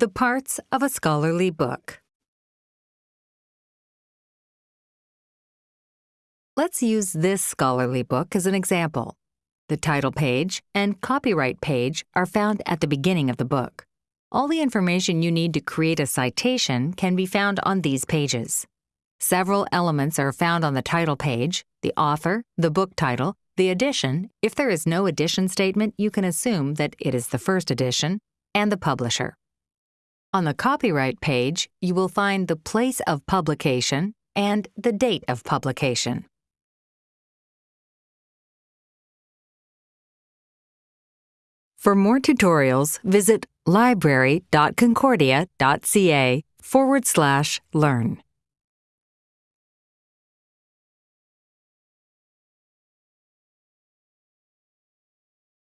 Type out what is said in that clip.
The parts of a scholarly book. Let's use this scholarly book as an example. The title page and copyright page are found at the beginning of the book. All the information you need to create a citation can be found on these pages. Several elements are found on the title page, the author, the book title, the edition, if there is no edition statement, you can assume that it is the first edition, and the publisher. On the copyright page, you will find the place of publication and the date of publication. For more tutorials, visit library.concordia.ca forward slash learn.